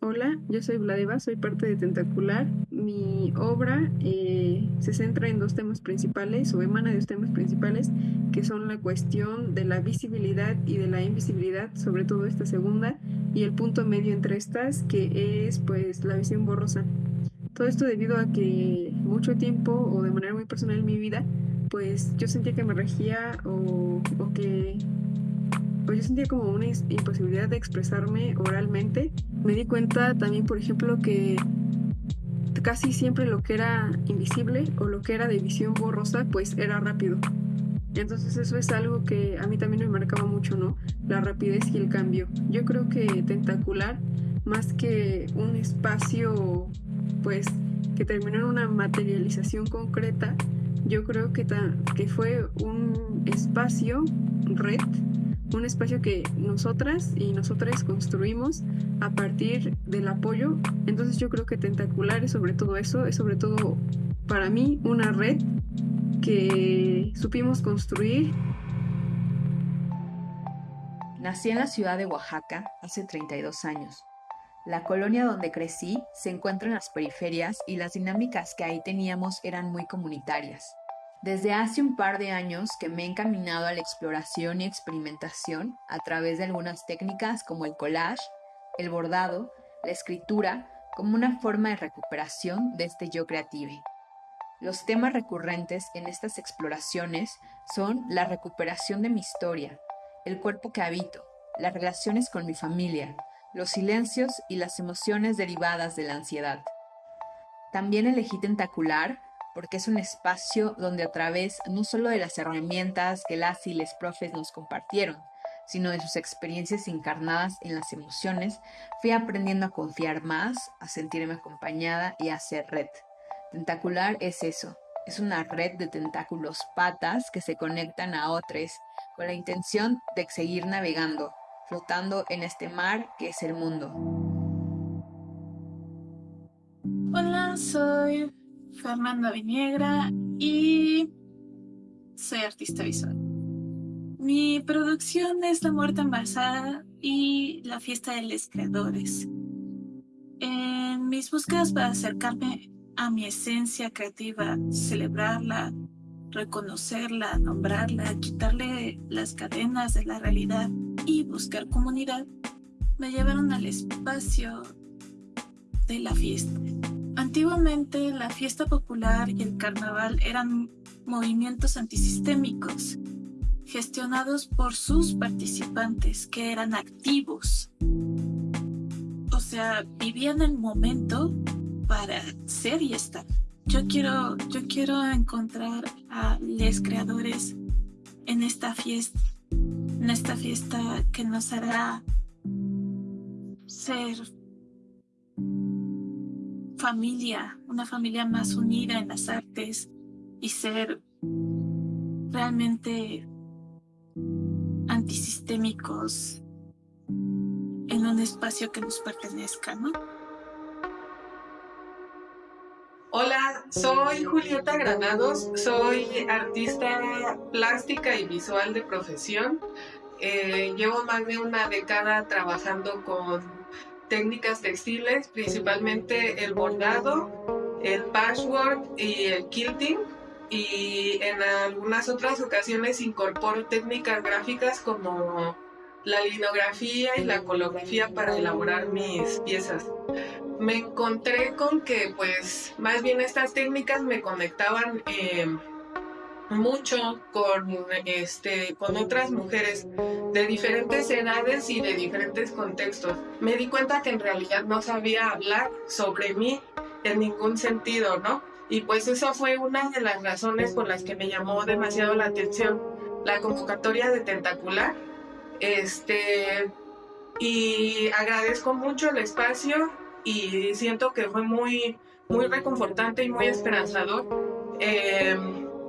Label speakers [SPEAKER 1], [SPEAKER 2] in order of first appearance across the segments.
[SPEAKER 1] Hola, yo soy Vladeva, soy parte de Tentacular. Mi obra eh, se centra en dos temas principales o emana de dos temas principales que son la cuestión de la visibilidad y de la invisibilidad, sobre todo esta segunda, y el punto medio entre estas que es pues la visión borrosa. Todo esto debido a que mucho tiempo o de manera muy personal en mi vida pues yo sentía que me regía o, o que pues yo sentía como una imposibilidad de expresarme oralmente. Me di cuenta también, por ejemplo, que casi siempre lo que era invisible o lo que era de visión borrosa, pues era rápido. Entonces eso es algo que a mí también me marcaba mucho, ¿no? La rapidez y el cambio. Yo creo que tentacular, más que un espacio, pues, que terminó en una materialización concreta, yo creo que, que fue un espacio, red, un espacio que nosotras y nosotras construimos a partir del apoyo. Entonces yo creo que Tentacular es sobre todo eso, es sobre todo para mí una red que supimos construir.
[SPEAKER 2] Nací en la ciudad de Oaxaca hace 32 años. La colonia donde crecí se encuentra en las periferias y las dinámicas que ahí teníamos eran muy comunitarias. Desde hace un par de años que me he encaminado a la exploración y experimentación a través de algunas técnicas como el collage, el bordado, la escritura, como una forma de recuperación de este yo creative. Los temas recurrentes en estas exploraciones son la recuperación de mi historia, el cuerpo que habito, las relaciones con mi familia, los silencios y las emociones derivadas de la ansiedad. También elegí tentacular porque es un espacio donde a través no solo de las herramientas que las y les profes nos compartieron, sino de sus experiencias encarnadas en las emociones, fui aprendiendo a confiar más, a sentirme acompañada y a hacer red. Tentacular es eso, es una red de tentáculos patas que se conectan a otros con la intención de seguir navegando, flotando en este mar que es el mundo.
[SPEAKER 3] Hola, soy Fernanda Viniegra y soy artista visual. Mi producción es La Muerte Embalsada y La Fiesta de los Creadores. En mis búsquedas para acercarme a mi esencia creativa, celebrarla, reconocerla, nombrarla, quitarle las cadenas de la realidad y buscar comunidad, me llevaron al espacio de la fiesta. Antiguamente la fiesta popular y el carnaval eran movimientos antisistémicos, gestionados por sus participantes que eran activos. O sea, vivían el momento para ser y estar. Yo quiero, yo quiero encontrar a los creadores en esta fiesta, en esta fiesta que nos hará ser familia, una familia más unida en las artes y ser realmente antisistémicos en un espacio que nos pertenezca, ¿no?
[SPEAKER 4] Hola, soy Julieta Granados, soy artista plástica y visual de profesión. Eh, llevo más de una década trabajando con técnicas textiles, principalmente el bordado, el patchwork y el quilting. Y en algunas otras ocasiones incorporo técnicas gráficas como la linografía y la colografía para elaborar mis piezas. Me encontré con que pues más bien estas técnicas me conectaban eh, mucho con, este, con otras mujeres de diferentes edades y de diferentes contextos. Me di cuenta que en realidad no sabía hablar sobre mí en ningún sentido, ¿no? Y pues esa fue una de las razones por las que me llamó demasiado la atención la convocatoria de Tentacular. Este, y agradezco mucho el espacio y siento que fue muy, muy reconfortante y muy esperanzador. Eh,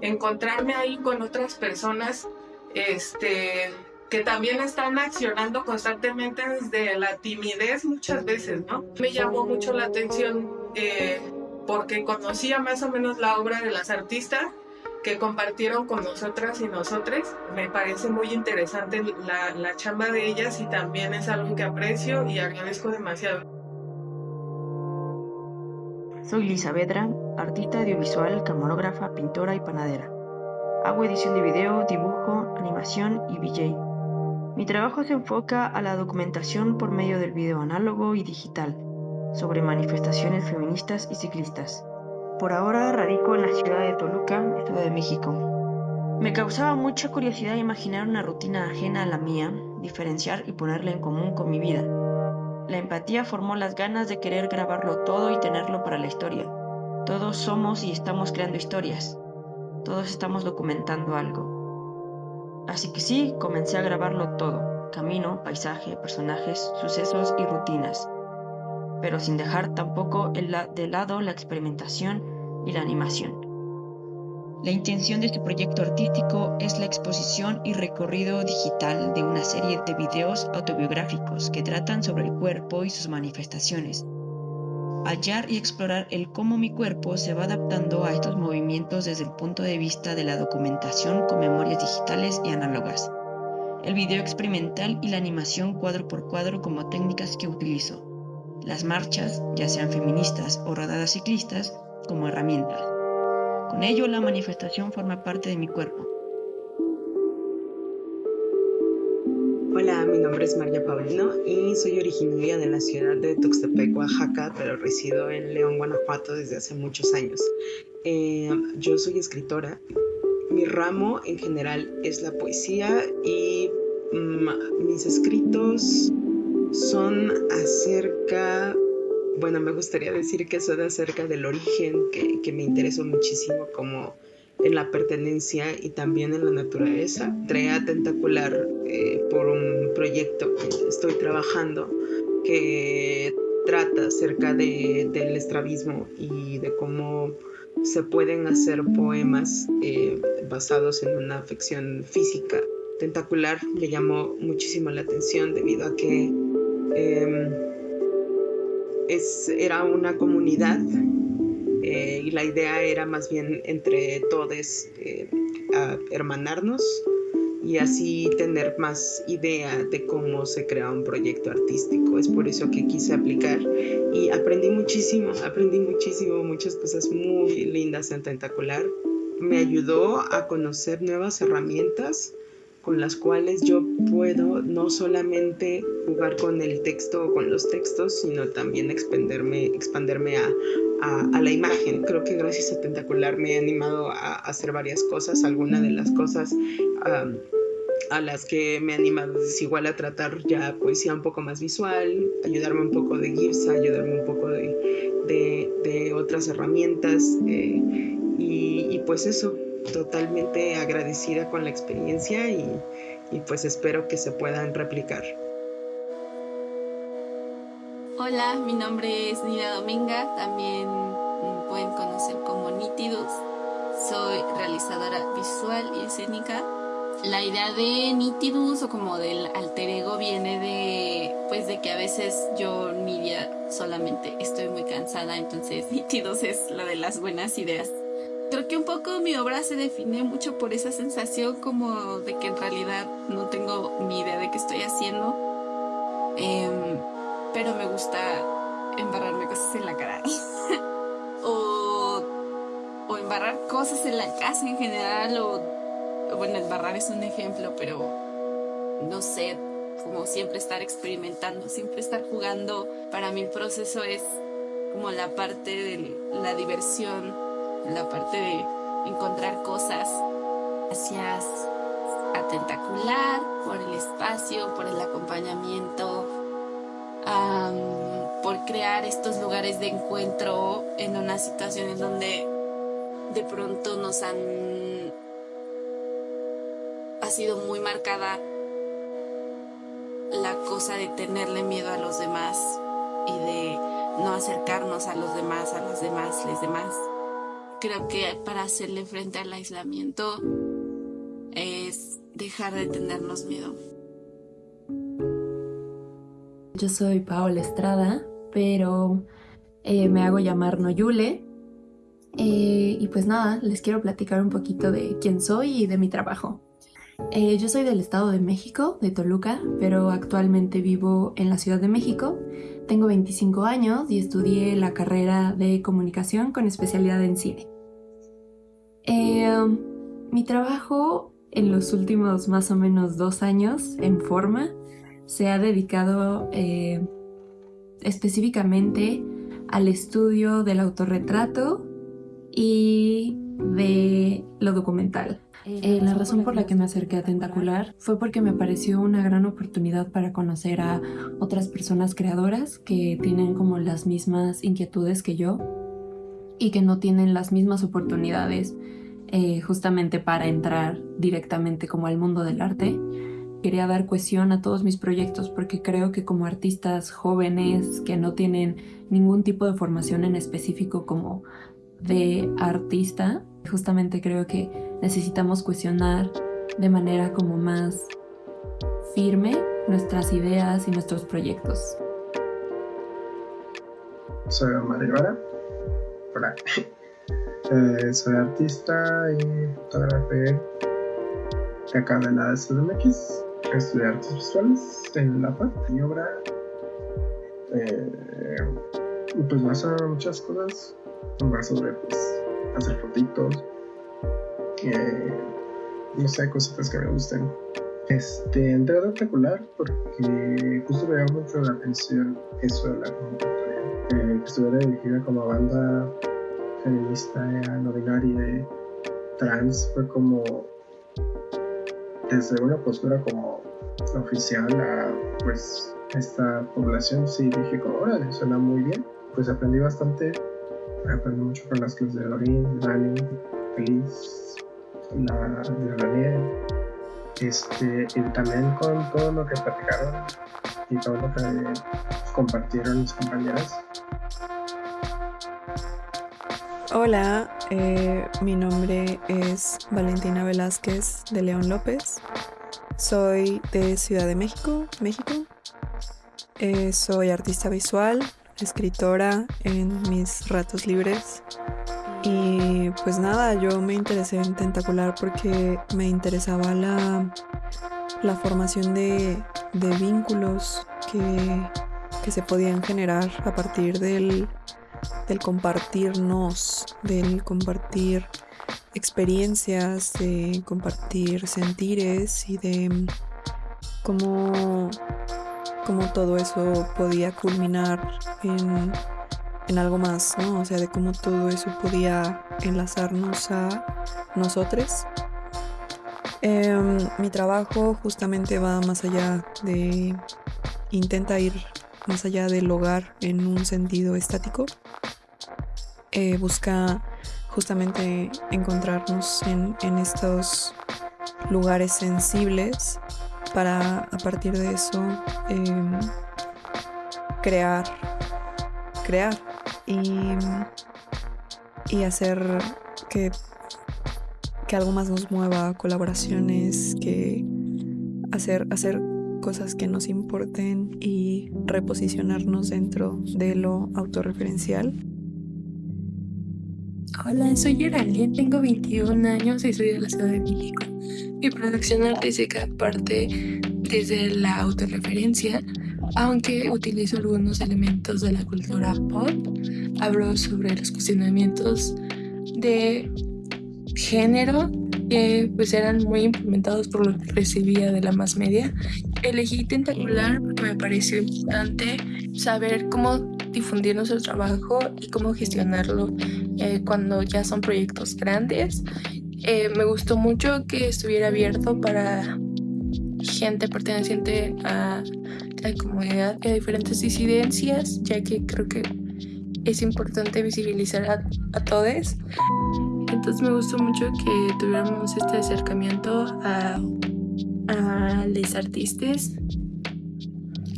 [SPEAKER 4] encontrarme ahí con otras personas este, que también están accionando constantemente desde la timidez muchas veces, ¿no? Me llamó mucho la atención eh, porque conocía más o menos la obra de las artistas que compartieron con nosotras y nosotros. Me parece muy interesante la, la chamba de ellas y también es algo que aprecio y agradezco demasiado.
[SPEAKER 5] Soy Lisa Vedra, artista audiovisual, camarógrafa, pintora y panadera. Hago edición de video, dibujo, animación y VJ. Mi trabajo se enfoca a la documentación por medio del video análogo y digital sobre manifestaciones feministas y ciclistas. Por ahora radico en la ciudad de Toluca, Estado de México. Me causaba mucha curiosidad imaginar una rutina ajena a la mía, diferenciar y ponerla en común con mi vida. La empatía formó las ganas de querer grabarlo todo y tenerlo para la historia. Todos somos y estamos creando historias. Todos estamos documentando algo. Así que sí, comencé a grabarlo todo. Camino, paisaje, personajes, sucesos y rutinas pero sin dejar tampoco de lado la experimentación y la animación. La intención de este proyecto artístico es la exposición y recorrido digital de una serie de videos autobiográficos que tratan sobre el cuerpo y sus manifestaciones. Hallar y explorar el cómo mi cuerpo se va adaptando a estos movimientos desde el punto de vista de la documentación con memorias digitales y análogas. El video experimental y la animación cuadro por cuadro como técnicas que utilizo las marchas, ya sean feministas o rodadas ciclistas, como herramientas. Con ello, la manifestación forma parte de mi cuerpo.
[SPEAKER 6] Hola, mi nombre es María Paulino y soy originaria de la ciudad de Tuxtepec, Oaxaca, pero resido en León, Guanajuato desde hace muchos años. Eh, yo soy escritora. Mi ramo en general es la poesía y mm, mis escritos son acerca, bueno, me gustaría decir que son acerca del origen, que, me interesó muchísimo como en la pertenencia y también en la naturaleza. Trea Tentacular eh, por un proyecto que estoy trabajando que trata acerca de, del estrabismo y de cómo se pueden hacer poemas eh, basados en una afección física. Tentacular me llamó muchísimo la atención debido a que es, era una comunidad eh, y la idea era más bien entre todos eh, hermanarnos y así tener más idea de cómo se crea un proyecto artístico. Es por eso que quise aplicar y aprendí muchísimo, aprendí muchísimo, muchas cosas muy lindas en Tentacular. Me ayudó a conocer nuevas herramientas con las cuales yo puedo no solamente jugar con el texto o con los textos, sino también expanderme, expanderme a, a, la imagen. Creo que gracias a Tentacular me he animado a, hacer varias cosas. Algunas de las cosas a las que me he animado es igual a tratar ya poesía un poco más visual, ayudarme un poco de Girsa, ayudarme un poco de, de, otras herramientas. Eh, y, y pues eso, totalmente agradecida con la experiencia y, pues espero que se puedan replicar.
[SPEAKER 7] Hola, mi nombre es Nina Dominga, también pueden conocer como Nitidus. Soy realizadora visual y escénica. La idea de Nitidus o como del alter ego viene de pues de que a veces yo mi día solamente estoy muy cansada, entonces Nitidus es la de las buenas ideas creo que un poco mi obra se define mucho por esa sensación como de que en realidad no tengo ni idea de qué estoy haciendo. Em, pero me gusta embarrarme cosas en la cara. o, o embarrar cosas en la casa en general. O, bueno, embarrar es un ejemplo, pero no sé, como siempre estar experimentando, siempre estar jugando. Para mí el proceso es como la parte de la diversión la parte de encontrar cosas. Gracias a Tentacular por el espacio, por el acompañamiento, por crear estos lugares de encuentro en una situación en donde de pronto nos han ha sido muy marcada la cosa de tenerle miedo a los demás y de no acercarnos a los demás, a las demás, les demás creo que para hacerle frente al aislamiento es dejar de tenernos miedo.
[SPEAKER 8] Yo soy Paola Estrada, pero eh, me hago llamar Noyule. Eh, y pues nada, les quiero platicar un poquito de quién soy y de mi trabajo. Eh, yo soy del Estado de México, de Toluca, pero actualmente vivo en la Ciudad de México. Tengo 25 años y estudié la carrera de comunicación con especialidad en cine. Eh, mi trabajo en los últimos más o menos dos años en forma se ha dedicado eh, específicamente al estudio del autorretrato y de lo documental. Eh, la razón por la que me acerqué a Tentacular fue porque me pareció una gran oportunidad para conocer a otras personas creadoras que tienen como las mismas inquietudes que yo y que no tienen las mismas oportunidades eh, justamente para entrar directamente como al mundo del arte. Quería dar cohesión a todos mis proyectos porque creo que como artistas jóvenes que no tienen ningún tipo de formación en específico como de artista, justamente creo que necesitamos cuestionar de manera como más firme nuestras ideas y nuestros proyectos.
[SPEAKER 9] Soy Omar Ibarra. Eh, soy artista y fotógrafo de acá de la CDMX. Estudié artes visuales en la FAD. Mi obra eh, pues va a muchas cosas. Va sobre pues, hacer fotitos. Eh, no sé, cositas que me gusten. Este, entré a espectacular porque justo me llamó mucho la atención eso de la convocatoria. Eh, que estuviera dirigida como banda feminista no binaria trans fue como desde una postura como oficial a pues esta población sí dije como órale suena muy bien pues aprendí bastante aprendí mucho con las clases de Lorin, Dani, Feliz, la de Daniel este y también con todo lo que platicaron y todo lo que compartieron mis compañeras
[SPEAKER 10] Hola, eh, mi nombre es Valentina Velázquez de León López. Soy de Ciudad de México, México. Eh, soy artista visual, escritora en mis ratos libres. Y pues nada, yo me interesé en Tentacular porque me interesaba la, la formación de, vínculos que, que se podían generar a partir del del compartirnos, del compartir experiencias, de compartir sentires y de cómo, cómo todo eso podía culminar en, algo más, ¿no? O sea, de cómo todo eso podía enlazarnos a nosotros. Em, mi trabajo justamente va más allá de, intenta ir más allá del hogar en un sentido estático eh, busca justamente encontrarnos en, estos lugares sensibles para a partir de eso em, crear, crear y, y hacer que, que algo más nos mueva, colaboraciones, que hacer, hacer cosas que nos importen y reposicionarnos dentro de lo autorreferencial.
[SPEAKER 11] Hola, soy Geraldine, tengo 21 años y soy de la Ciudad de México. Mi producción artística parte desde la autorreferencia, aunque utilizo algunos elementos de la cultura pop. Hablo sobre los cuestionamientos de género que pues eran muy implementados por lo que recibía de la más media. Elegí Tentacular porque me pareció importante saber cómo difundir nuestro trabajo y cómo gestionarlo eh, cuando ya son proyectos grandes. Eh, me gustó mucho que estuviera abierto para gente perteneciente a la comunidad y a diferentes disidencias, ya que creo que es importante visibilizar a, a todos. Entonces me gustó mucho que tuviéramos este acercamiento a, a los artistas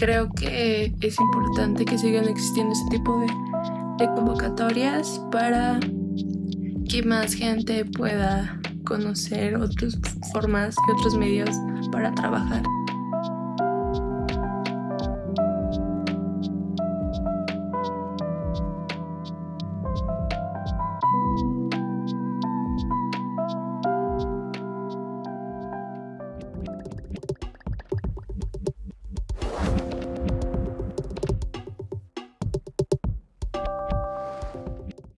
[SPEAKER 11] creo que es importante que sigan existiendo este tipo de, convocatorias para que más gente pueda conocer otras formas y otros medios para trabajar.